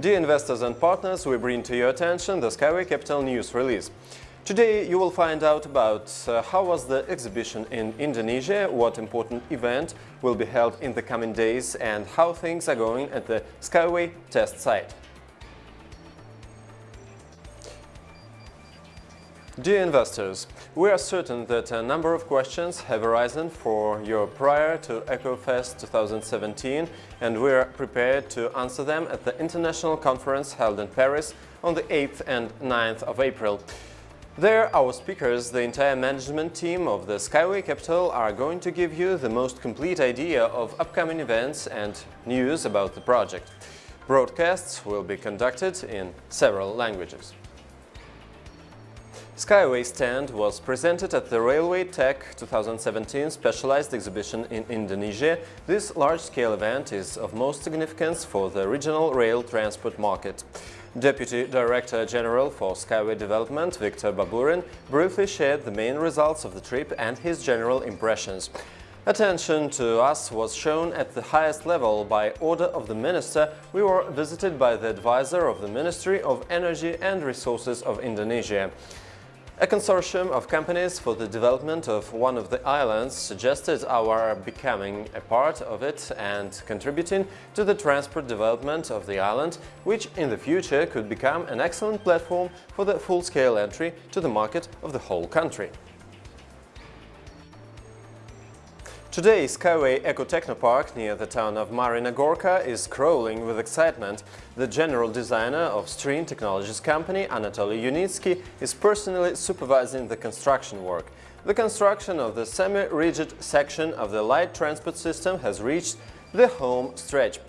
Dear investors and partners, we bring to your attention the Skyway Capital news release. Today you will find out about uh, how was the exhibition in Indonesia, what important event will be held in the coming days and how things are going at the Skyway test site. Dear investors, we are certain that a number of questions have arisen for your prior to EcoFest 2017 and we are prepared to answer them at the international conference held in Paris on the 8th and 9th of April. There, our speakers, the entire management team of the Skyway Capital are going to give you the most complete idea of upcoming events and news about the project. Broadcasts will be conducted in several languages. Skyway stand was presented at the Railway Tech 2017 specialized exhibition in Indonesia. This large-scale event is of most significance for the regional rail transport market. Deputy Director General for Skyway Development, Victor Baburin, briefly shared the main results of the trip and his general impressions. Attention to us was shown at the highest level by order of the Minister. We were visited by the advisor of the Ministry of Energy and Resources of Indonesia. A consortium of companies for the development of one of the islands suggested our becoming a part of it and contributing to the transport development of the island, which in the future could become an excellent platform for the full-scale entry to the market of the whole country. Today, Skyway Eco Technopark near the town of Marina Gorka is crawling with excitement. The general designer of String Technologies company, Anatoly Yunitsky, is personally supervising the construction work. The construction of the semi-rigid section of the light transport system has reached the home stretch.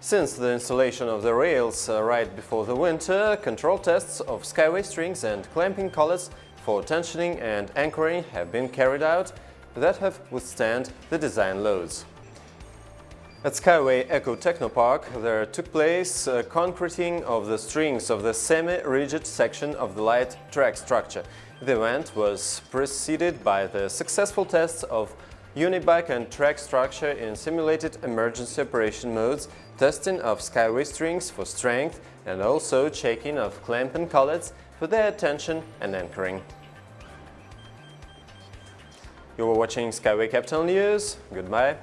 Since the installation of the rails uh, right before the winter, control tests of Skyway strings and clamping collets for tensioning and anchoring have been carried out that have withstand the design loads. At Skyway Eco Technopark there took place a concreting of the strings of the semi-rigid section of the light track structure. The event was preceded by the successful tests of unibike and track structure in simulated emergency operation modes, testing of Skyway strings for strength and also checking of clamp and collets for their tension and anchoring. You were watching Skyway Capital News. Goodbye.